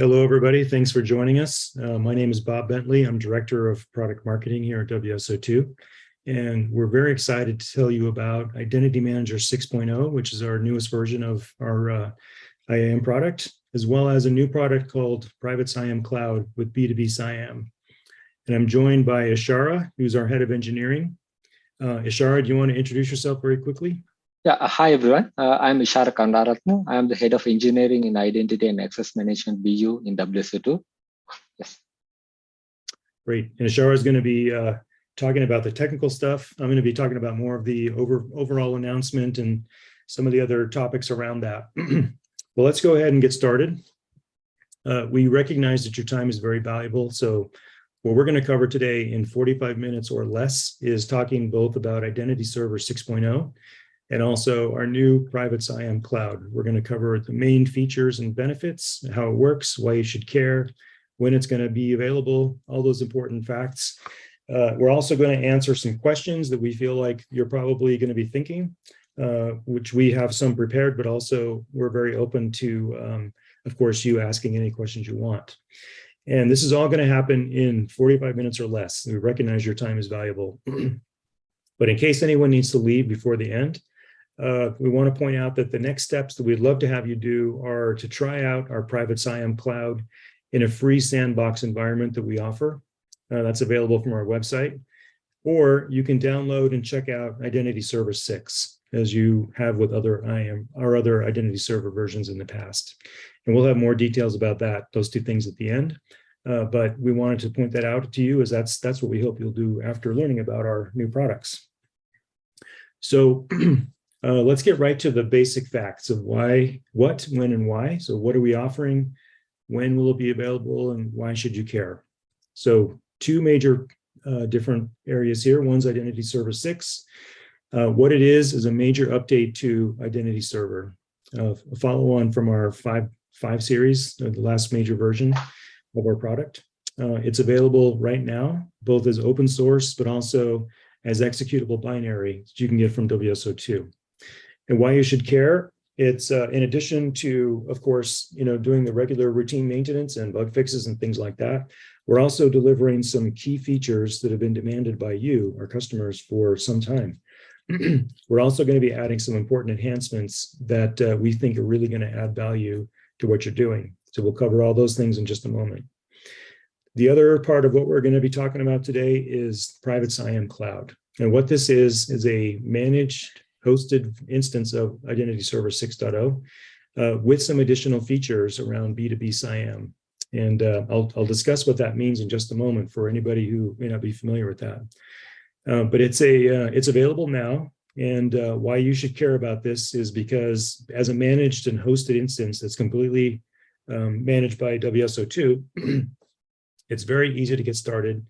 Hello, everybody. Thanks for joining us. Uh, my name is Bob Bentley. I'm Director of Product Marketing here at WSO2. And we're very excited to tell you about Identity Manager 6.0, which is our newest version of our uh, IAM product, as well as a new product called Private CIAM Cloud with B2B CIAM. And I'm joined by Ishara, who's our head of engineering. Uh, Ishara, do you want to introduce yourself very quickly? Yeah, uh, hi everyone. Uh, I'm Ishara Karunarathna. I am the head of engineering in identity and access management BU in WSO2. Yes. Great. And Ishara is going to be uh, talking about the technical stuff. I'm going to be talking about more of the over, overall announcement and some of the other topics around that. well, let's go ahead and get started. Uh, we recognize that your time is very valuable. So what we're going to cover today in 45 minutes or less is talking both about Identity Server 6.0 and also our new private CIAM cloud. We're going to cover the main features and benefits, how it works, why you should care, when it's going to be available, all those important facts. Uh, we're also going to answer some questions that we feel like you're probably going to be thinking, uh, which we have some prepared, but also we're very open to, um, of course, you asking any questions you want. And this is all going to happen in 45 minutes or less. We recognize your time is valuable. but in case anyone needs to leave before the end, uh, we want to point out that the next steps that we'd love to have you do are to try out our private CIAM cloud in a free sandbox environment that we offer. Uh, that's available from our website. Or you can download and check out Identity Server 6 as you have with other IAM our other identity server versions in the past. And we'll have more details about that, those two things at the end. Uh, but we wanted to point that out to you as that's that's what we hope you'll do after learning about our new products. So Uh, let's get right to the basic facts of why, what, when, and why. So what are we offering? When will it be available and why should you care? So two major uh, different areas here. One's Identity Server 6. Uh, what it is is a major update to Identity Server, uh, a follow on from our 5, five series, uh, the last major version of our product. Uh, it's available right now, both as open source, but also as executable binary that you can get from WSO2 and why you should care. It's uh, in addition to, of course, you know, doing the regular routine maintenance and bug fixes and things like that. We're also delivering some key features that have been demanded by you, our customers, for some time. We're also going to be adding some important enhancements that uh, we think are really going to add value to what you're doing. So we'll cover all those things in just a moment. The other part of what we're going to be talking about today is private CIAM cloud. And what this is, is a managed hosted instance of Identity Server 6.0 uh, with some additional features around B2B CIAM. And uh, I'll, I'll discuss what that means in just a moment for anybody who may not be familiar with that. Uh, but it's a uh, it's available now. And uh, why you should care about this is because as a managed and hosted instance that's completely um, managed by WSO2, it's very easy to get started.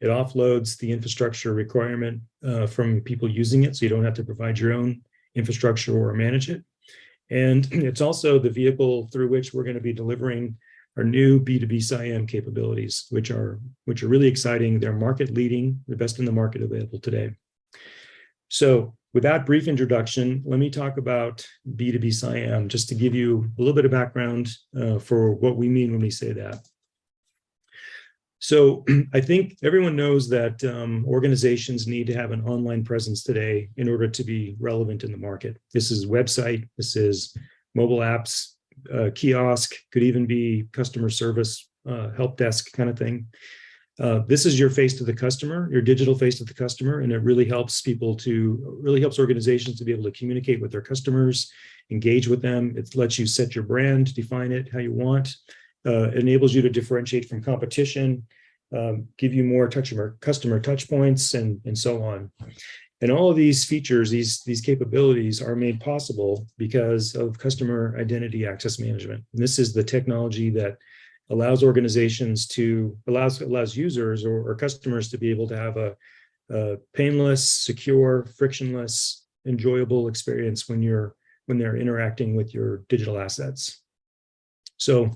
It offloads the infrastructure requirement uh, from people using it, so you don't have to provide your own infrastructure or manage it. And it's also the vehicle through which we're going to be delivering our new B2B CIAM capabilities, which are which are really exciting. They're market leading, the best in the market available today. So with that brief introduction, let me talk about B2B CIAM, just to give you a little bit of background uh, for what we mean when we say that. So I think everyone knows that um, organizations need to have an online presence today in order to be relevant in the market. This is website, this is mobile apps, uh, kiosk, could even be customer service, uh, help desk kind of thing. Uh, this is your face to the customer, your digital face to the customer, and it really helps people to, really helps organizations to be able to communicate with their customers, engage with them. It lets you set your brand, define it how you want, uh, enables you to differentiate from competition, um, give you more customer, customer touch points and, and so on. And all of these features, these, these capabilities are made possible because of customer identity access management. And this is the technology that allows organizations to, allows, allows users or, or customers to be able to have a, a painless, secure, frictionless, enjoyable experience when you're when they're interacting with your digital assets. So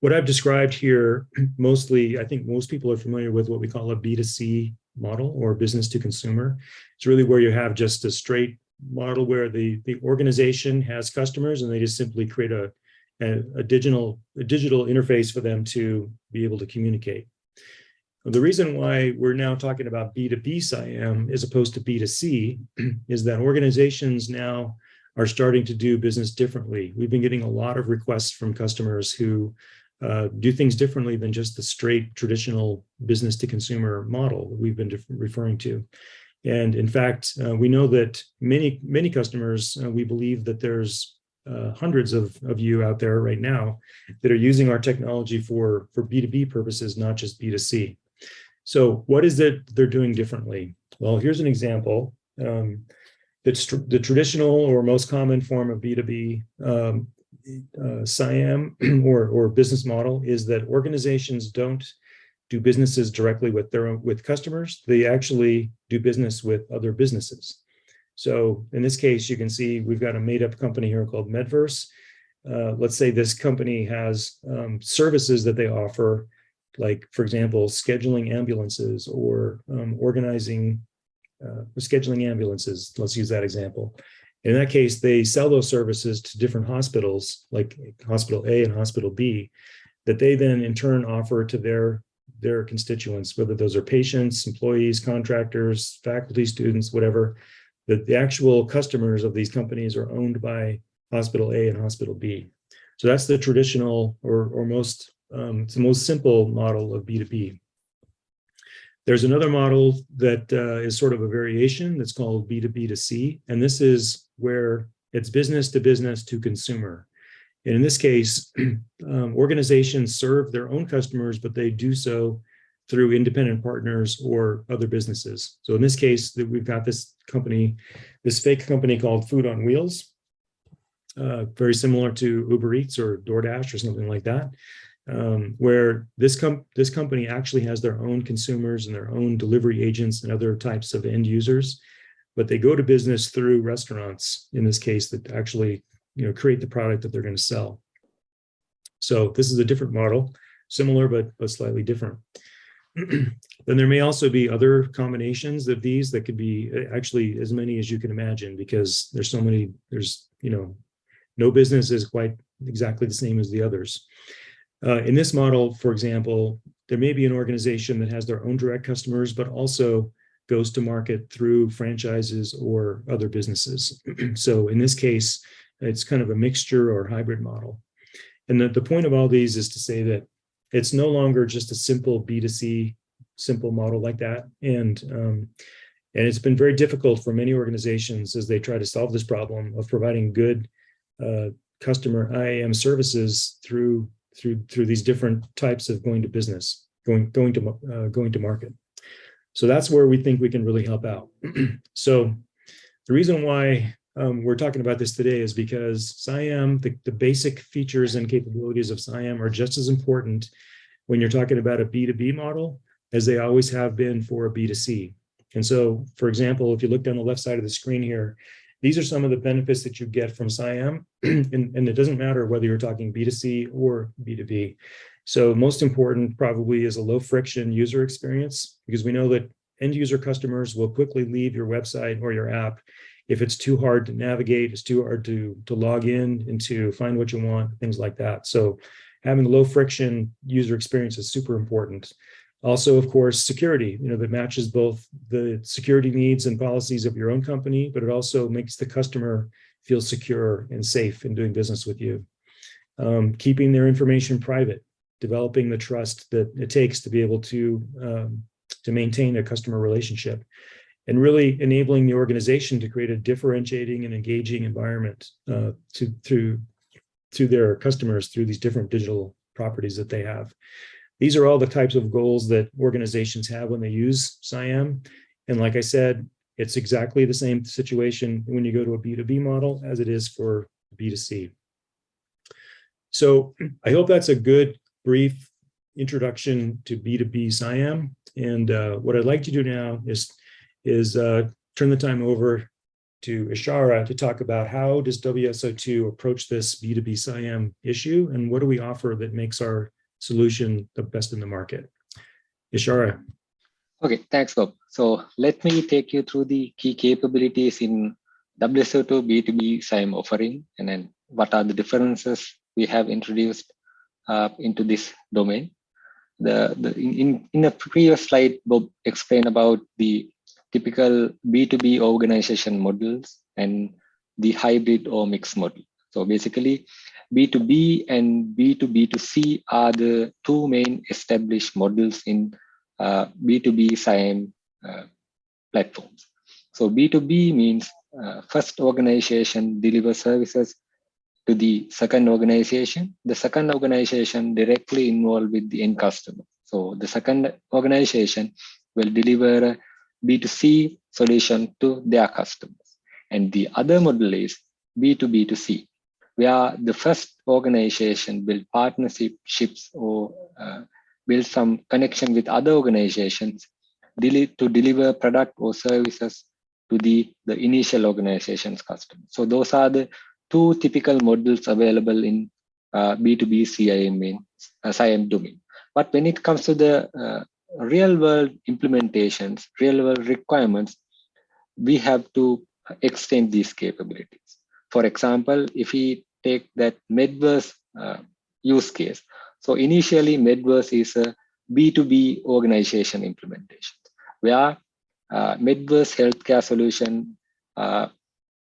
what I've described here, mostly, I think most people are familiar with what we call a B2C model or business to consumer. It's really where you have just a straight model where the, the organization has customers and they just simply create a a, a digital a digital interface for them to be able to communicate. The reason why we're now talking about B2B CIAM as opposed to B2C is that organizations now are starting to do business differently. We've been getting a lot of requests from customers who uh, do things differently than just the straight traditional business to consumer model we've been referring to. And in fact, uh, we know that many, many customers, uh, we believe that there's uh, hundreds of, of you out there right now that are using our technology for, for B2B purposes, not just B2C. So what is it they're doing differently? Well, here's an example. Um, tr the traditional or most common form of B2B um, uh, CIAM or, or business model is that organizations don't do businesses directly with their own, with customers. They actually do business with other businesses. So in this case, you can see we've got a made up company here called Medverse. Uh, let's say this company has um, services that they offer, like, for example, scheduling ambulances or um, organizing, uh, scheduling ambulances. Let's use that example. In that case, they sell those services to different hospitals, like Hospital A and Hospital B, that they then in turn offer to their their constituents, whether those are patients, employees, contractors, faculty, students, whatever, that the actual customers of these companies are owned by Hospital A and Hospital B. So that's the traditional or, or most, um, it's the most simple model of B2B. There's another model that uh, is sort of a variation that's called B2B to C, and this is where it's business to business to consumer. And in this case, um, organizations serve their own customers, but they do so through independent partners or other businesses. So in this case, we've got this company, this fake company called Food on Wheels, uh, very similar to Uber Eats or DoorDash or something like that, um, where this, com this company actually has their own consumers and their own delivery agents and other types of end users, but they go to business through restaurants, in this case, that actually you know, create the product that they're going to sell. So this is a different model, similar but, but slightly different. then there may also be other combinations of these that could be uh, actually as many as you can imagine because there's so many, there's, you know, no business is quite exactly the same as the others. Uh, in this model, for example, there may be an organization that has their own direct customers, but also goes to market through franchises or other businesses. so in this case, it's kind of a mixture or hybrid model. And the, the point of all these is to say that it's no longer just a simple B2C simple model like that. And, um, and it's been very difficult for many organizations as they try to solve this problem of providing good uh, customer IAM services through through through these different types of going to business, going going to uh, going to market. So that's where we think we can really help out. so the reason why um, we're talking about this today is because CIAM, the, the basic features and capabilities of CIAM are just as important when you're talking about a B2B model as they always have been for a B2C. And so, for example, if you look down the left side of the screen here, these are some of the benefits that you get from CIAM, and, and it doesn't matter whether you're talking B2C or B2B. So most important probably is a low friction user experience, because we know that end user customers will quickly leave your website or your app if it's too hard to navigate, it's too hard to, to log in and to find what you want, things like that. So having low friction user experience is super important. Also, of course, security, you know, that matches both the security needs and policies of your own company, but it also makes the customer feel secure and safe in doing business with you. Um, keeping their information private, developing the trust that it takes to be able to, um, to maintain a customer relationship and really enabling the organization to create a differentiating and engaging environment uh, to through to their customers through these different digital properties that they have. These are all the types of goals that organizations have when they use CIAM. And like I said, it's exactly the same situation when you go to a B2B model as it is for B2C. So I hope that's a good brief introduction to B2B CIAM. And uh, what I'd like to do now is is uh, turn the time over to Ishara to talk about how does WSO2 approach this B2B CIAM issue and what do we offer that makes our solution the best in the market? Ishara. Okay, thanks, Bob. So let me take you through the key capabilities in WSO2 B2B CIAM offering and then what are the differences we have introduced uh, into this domain. The, the in, in a previous slide, Bob explained about the typical B2B organization models and the hybrid or mixed model. So basically, B2B and B2B2C are the two main established models in uh, B2B CIAM uh, platforms. So B2B means uh, first organization deliver services to the second organization. The second organization directly involved with the end customer. So the second organization will deliver a B2C solution to their customers. And the other model is B2B2C, where the first organization build partnerships or uh, build some connection with other organizations to deliver product or services to the, the initial organization's customers. So those are the two typical models available in uh, B2B CIAM, uh, CIAM domain. But when it comes to the uh, real world implementations, real world requirements, we have to extend these capabilities. For example, if we take that Medverse uh, use case. So initially Medverse is a B2B organization implementation where uh, Medverse healthcare solution uh,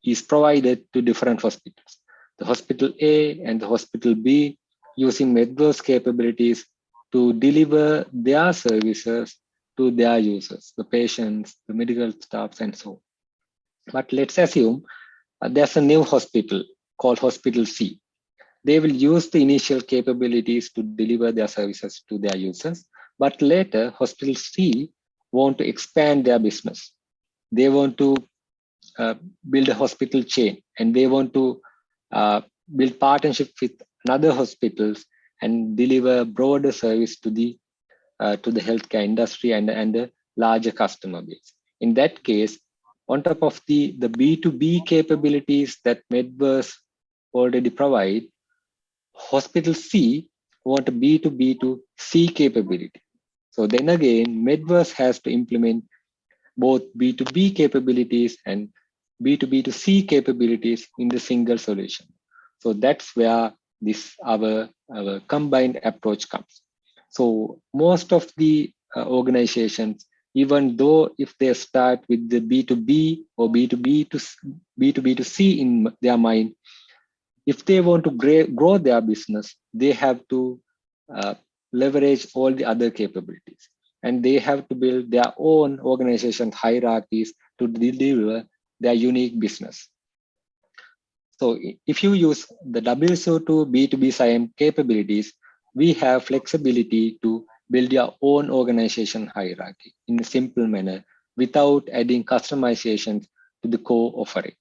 is provided to different hospitals. The hospital A and the hospital B using Medverse capabilities to deliver their services to their users, the patients, the medical staffs, and so on. But let's assume uh, there's a new hospital called Hospital C. They will use the initial capabilities to deliver their services to their users. But later, Hospital C want to expand their business. They want to build a hospital chain and they want to uh, build partnership with other hospitals and deliver broader service to the uh, to the healthcare industry and, and a larger customer base. In that case, on top of the, the B2B capabilities that Medverse already provide, Hospital C want a B2B to C capability. So then again, Medverse has to implement both B2B capabilities and B2B2C capabilities in the single solution. So that's where this our, our combined approach comes. So most of the uh, organizations, even though if they start with the B2B or B2B to B2B to C in their mind, if they want to grow their business, they have to uh, leverage all the other capabilities. And they have to build their own organization hierarchies to deliver their unique business. So if you use the WSO2 B2B CIAM capabilities, we have flexibility to build your own organization hierarchy in a simple manner without adding customizations to the core offering.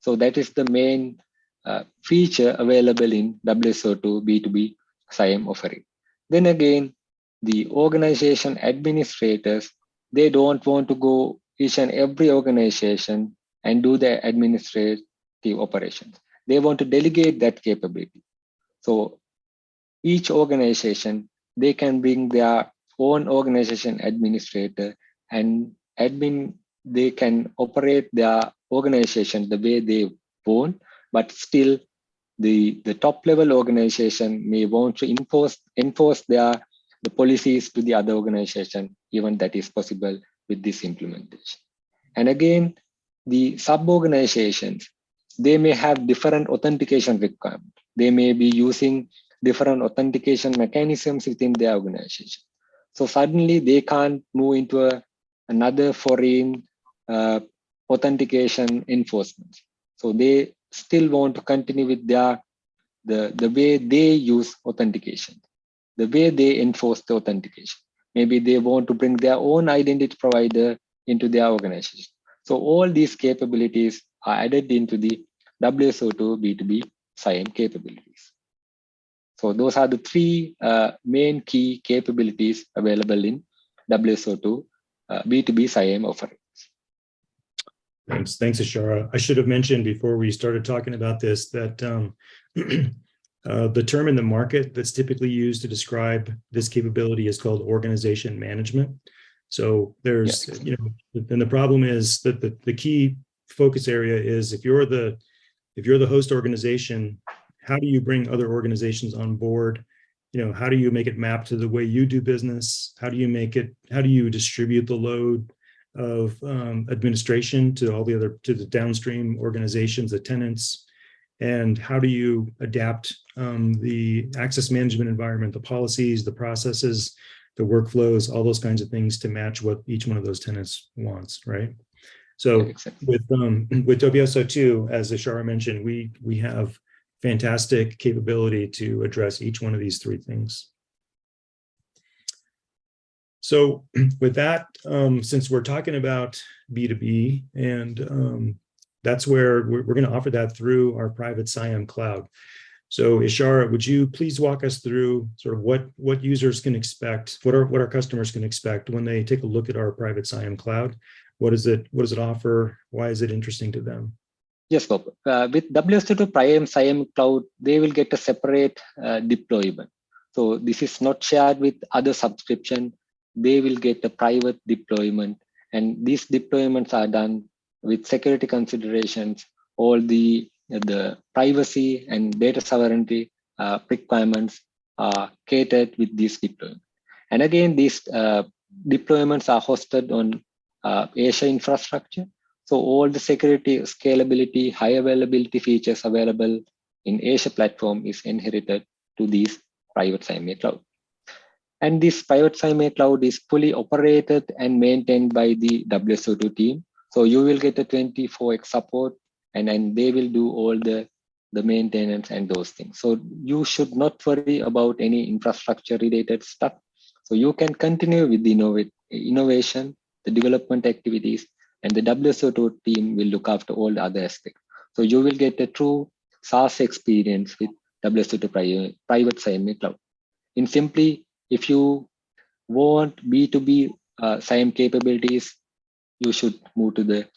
So that is the main uh, feature available in WSO2 B2B CIAM offering. Then again, the organization administrators, they don't want to go each and every organization and do the administrative operations. They want to delegate that capability. So each organization, they can bring their own organization administrator and admin, they can operate their organization the way they want, but still the, the top level organization may want to enforce, enforce their the policies to the other organization, even that is possible with this implementation. And again, the sub-organizations, they may have different authentication requirements. They may be using different authentication mechanisms within their organization. So suddenly they can't move into a, another foreign uh, authentication enforcement. So they still want to continue with their the, the way they use authentication, the way they enforce the authentication. Maybe they want to bring their own identity provider into their organization. So all these capabilities are added into the WSO2 B2B CIAM capabilities. So those are the three uh, main key capabilities available in WSO2 uh, B2B CIAM offering. Thanks, thanks, Ishara. I should have mentioned before we started talking about this that um, uh, the term in the market that's typically used to describe this capability is called organization management. So there's, yes. you know, and the problem is that the, the key focus area is if you're the if you're the host organization, how do you bring other organizations on board? You know, how do you make it map to the way you do business? How do you make it, how do you distribute the load of um, administration to all the other, to the downstream organizations, the tenants? And how do you adapt um, the access management environment, the policies, the processes, the workflows, all those kinds of things to match what each one of those tenants wants, right? So with um with WSO two, as Ashara mentioned, we we have fantastic capability to address each one of these three things. So with that, um, since we're talking about B2B and um, that's where we're, we're going to offer that through our private CIAM cloud. So Ishara, would you please walk us through sort of what what users can expect, what are what our customers can expect when they take a look at our private CIAM cloud? What is it? What does it offer? Why is it interesting to them? Yes, Bob. Uh, with WSO2 Prime CIAM Cloud, they will get a separate uh, deployment. So this is not shared with other subscription. They will get a private deployment. And these deployments are done with security considerations, all the, the privacy and data sovereignty uh, requirements are catered with this deployment. And again, these uh, deployments are hosted on uh, Azure infrastructure. So all the security, scalability, high availability features available in Azure platform is inherited to these private CIAM cloud. And this private CIAM cloud is fully operated and maintained by the WSO2 team. So you will get a 24x support and then they will do all the, the maintenance and those things. So you should not worry about any infrastructure related stuff. So you can continue with the innovation, the development activities, and the WSO2 team will look after all the other aspects. So you will get a true SaaS experience with WSO2 private, CIAM cloud. In simply, if you want B2B uh, CIAM capabilities, you should move to the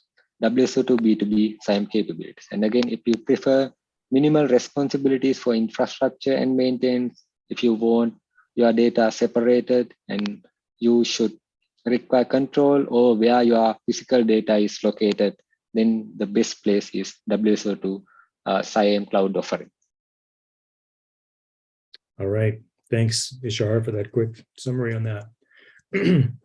WSO2 B2B CIAM capabilities. And again, if you prefer minimal responsibilities for infrastructure and maintenance, if you want your data separated and you should require control or where your physical data is located, then the best place is WSO2 uh, CIAM cloud offering. All right. Thanks, Ishara, for that quick summary on that.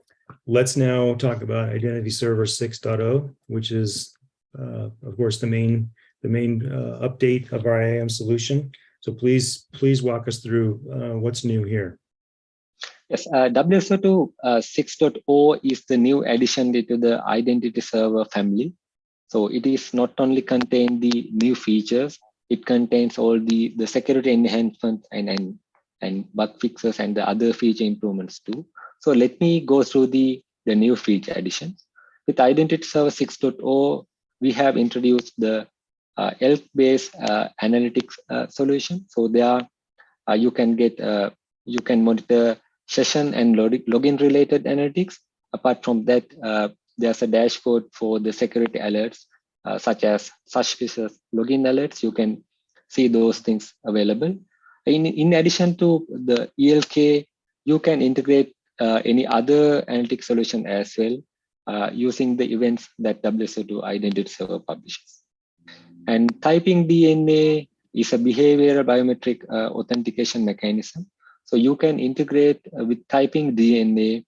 Let's now talk about Identity Server 6.0, which is, uh, of course, the main the main uh, update of our IAM solution. So please, please walk us through uh, what's new here. Yes, uh, WSO2 uh, 6.0 is the new addition to the Identity Server family. So it is not only contain the new features, it contains all the, the security enhancements and, and, and bug fixes and the other feature improvements too. So let me go through the, the new feature additions. With Identity Server 6.0, we have introduced the uh, ELK-based uh, analytics uh, solution. So there, uh, you can get, uh, you can monitor session and login related analytics. Apart from that, uh, there's a dashboard for the security alerts, uh, such as suspicious login alerts. You can see those things available. In, in addition to the ELK, you can integrate uh, any other analytic solution as well uh, using the events that WSO2 Identity Server publishes. And TypingDNA is a behavioral biometric uh, authentication mechanism so you can integrate uh, with TypingDNA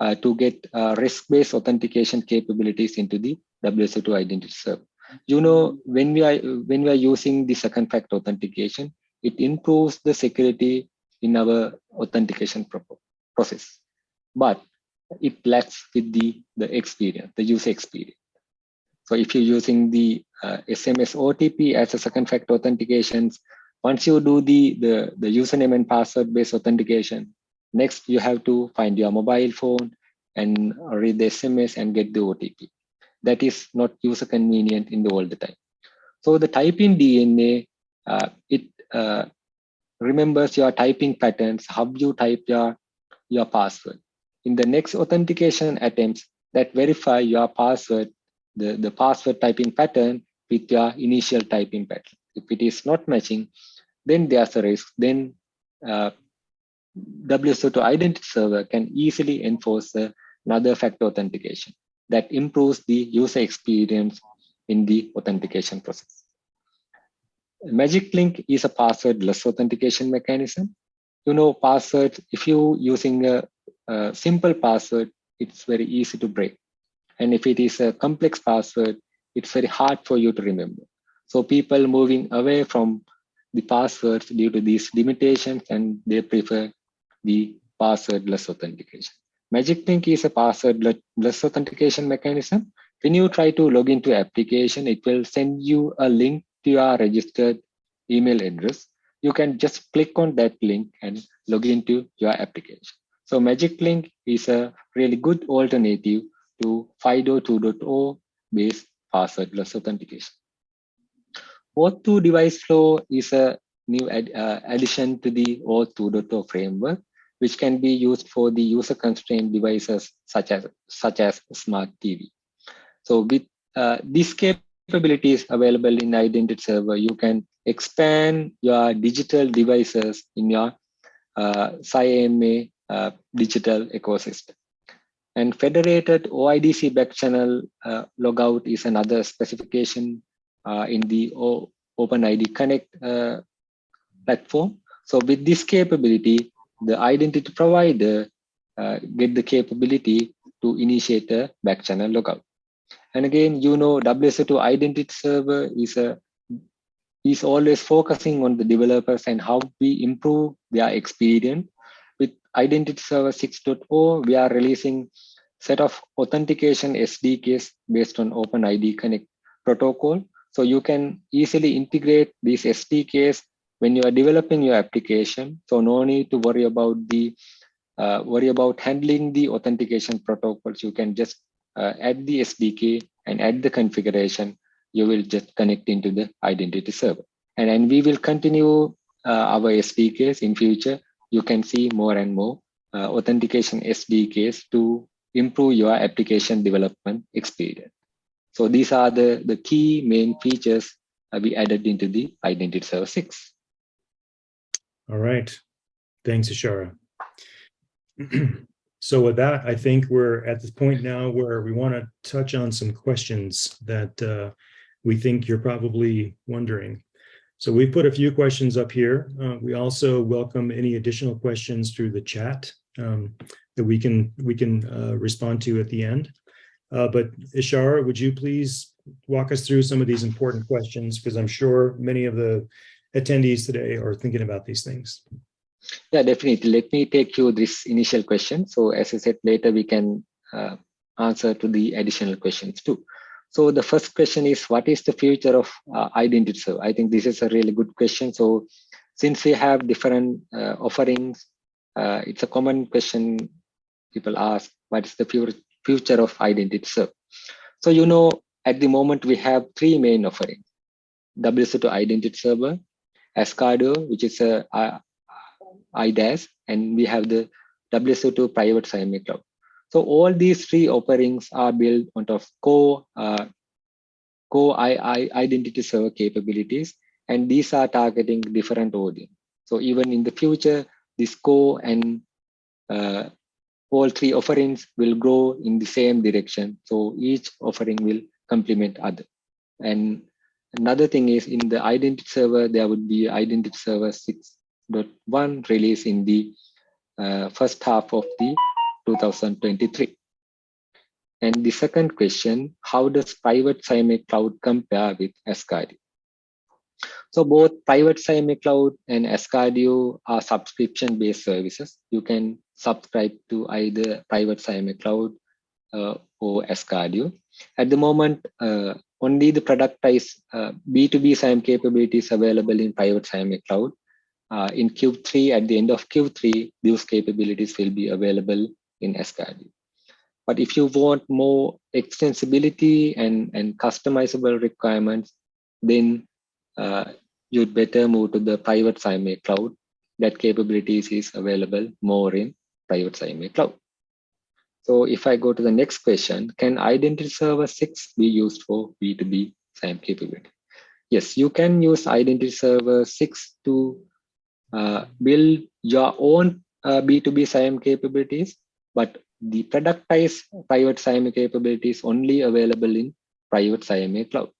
uh, to get risk-based authentication capabilities into the WSO2 identity server. You know, when we are when we are using the second factor authentication, it improves the security in our authentication process, but it lacks with the the experience, the user experience. So if you're using the uh, SMS OTP as a second factor authentications, once you do the, the, the username and password based authentication, next you have to find your mobile phone and read the SMS and get the OTP. That is not user convenient in the all the time. So the TypingDNA, uh, it uh, remembers your typing patterns, how you type your, your password. In the next authentication attempts that verify your password, the, the password typing pattern with your initial typing pattern. If it is not matching, then there's a risk. Then uh, WSO2 identity server can easily enforce another factor authentication that improves the user experience in the authentication process. Magic Link is a passwordless authentication mechanism. You know, password, if you using a, a simple password, it's very easy to break. And if it is a complex password, it's very hard for you to remember. So people moving away from the passwords due to these limitations and they prefer the passwordless authentication. Magic Link is a passwordless authentication mechanism. When you try to log into application, it will send you a link to your registered email address. You can just click on that link and log into your application. So Magic Link is a really good alternative to FIDO 2.0 based passwordless authentication. OAuth2 device flow is a new ad, uh, addition to the OAuth 2.0 framework, which can be used for the user constrained devices such as such as smart TV. So with uh, these capabilities available in Identity Server, you can expand your digital devices in your uh, CIAM uh, digital ecosystem. And federated OIDC backchannel uh, logout is another specification uh, in the o OpenID Connect uh, platform. So with this capability, the identity provider uh, get the capability to initiate a backchannel logout. And again, you know, WSO2 identity server is a is always focusing on the developers and how we improve their experience. Identity Server 6.0, we are releasing set of authentication SDKs based on OpenID Connect protocol. So you can easily integrate these SDKs when you are developing your application. So no need to worry about the uh, worry about handling the authentication protocols. You can just uh, add the SDK and add the configuration. You will just connect into the identity server. And then we will continue uh, our SDKs in future. You can see more and more uh, authentication SDKs to improve your application development experience. So these are the, the key main features we added into the Identity Server 6. All right. Thanks, Ashara. so with that, I think we're at this point now where we want to touch on some questions that uh, we think you're probably wondering. So we put a few questions up here. Uh, we also welcome any additional questions through the chat um, that we can we can uh, respond to at the end. Uh, but Ishara, would you please walk us through some of these important questions? Because I'm sure many of the attendees today are thinking about these things. Yeah, definitely. Let me take you this initial question. So as I said, later we can uh, answer to the additional questions too. So the first question is, what is the future of uh, identity server? I think this is a really good question. So since we have different uh, offerings, uh, it's a common question people ask, what is the future of identity server? So, you know, at the moment we have three main offerings. WSO2 identity server, Asgardeo, which is a, IDaaS, and we have the WSO2 private CIAM cloud. So all these three offerings are built on top of core, uh, core I, I, identity server capabilities, and these are targeting different audience. So even in the future, this core and uh, all three offerings will grow in the same direction. So each offering will complement other. And another thing is in the identity server, there would be identity server 6.1 release in the uh, first half of the 2023. And the second question, how does private CIAM cloud compare with Asgardeo? So both private CIAM cloud and Asgardeo are subscription-based services. You can subscribe to either private CIAM cloud uh, or Asgardeo. At the moment, uh, only the productized uh, B2B CIAM capabilities available in private CIAM cloud. Uh, in Q3, at the end of Q3, those capabilities will be available in Asgardeo. But if you want more extensibility and, and customizable requirements, then uh, you'd better move to the private CIAM cloud. That capabilities is available more in private CIAM cloud. So if I go to the next question, can Identity Server 6 be used for B2B CIAM capability? Yes, you can use Identity Server 6 to uh, build your own uh, B2B CIAM capabilities, but the productized private CIAM capabilities only available in private CIAM cloud.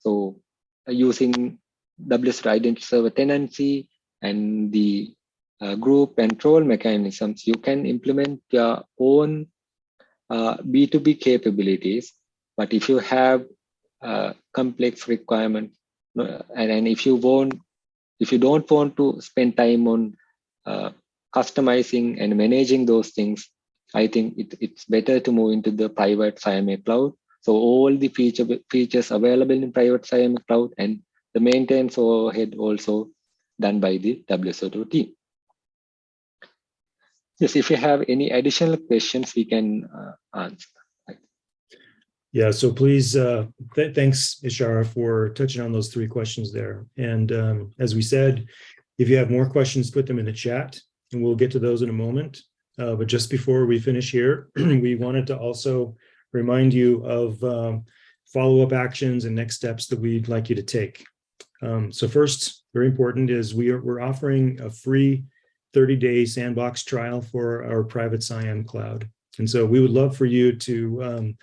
So uh, using WSO identity server tenancy and the uh, group role mechanisms, you can implement your own uh, B2B capabilities. But if you have uh, complex requirement, and, and if you want, if you don't want to spend time on uh, customizing and managing those things, I think it, it's better to move into the private CIAM cloud. So all the feature, features available in private CIAM cloud and the maintenance overhead also done by the WSO2 team. Yes, if you have any additional questions, we can uh, answer. Yeah, so please, uh, th- thanks, Ishara, for touching on those three questions there. And um, as we said, if you have more questions, put them in the chat and we'll get to those in a moment. Uh, but just before we finish here, we wanted to also remind you of um, follow-up actions and next steps that we'd like you to take. Um, so first, very important is we are we're offering a free 30-day sandbox trial for our private CIAM cloud. And so we would love for you to um,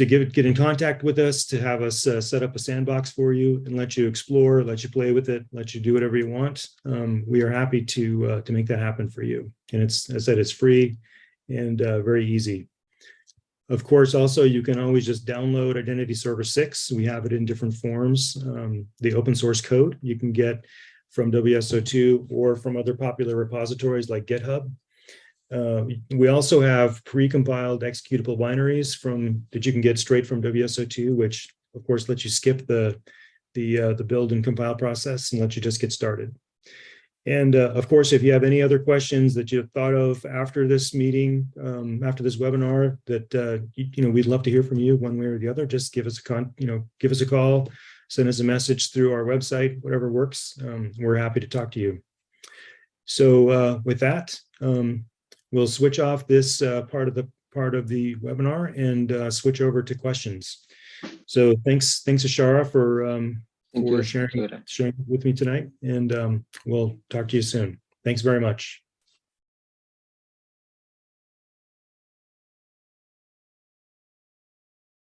to get, get in contact with us, to have us uh, set up a sandbox for you and let you explore, let you play with it, let you do whatever you want. Um, we are happy to uh, to make that happen for you. And it's, as I said, it's free and uh, very easy. Of course, also, you can always just download Identity Server 6. We have it in different forms. Um, the open source code you can get from WSO2 or from other popular repositories like GitHub. Uh, we also have pre-compiled executable binaries from that you can get straight from WSO2, which of course lets you skip the the uh, the build and compile process and let you just get started. And uh, of course, if you have any other questions that you've thought of after this meeting, um, after this webinar, that uh, you, you, know we'd love to hear from you one way or the other. Just give us a con, you know, give us a call, send us a message through our website, whatever works. Um, we're happy to talk to you. So uh, with that. Um, we'll switch off this uh, part of the part of the webinar and uh, switch over to questions. So thanks, thanks Ashara for um, Thank for you. sharing sharing with me tonight, and um, we'll talk to you soon. Thanks very much.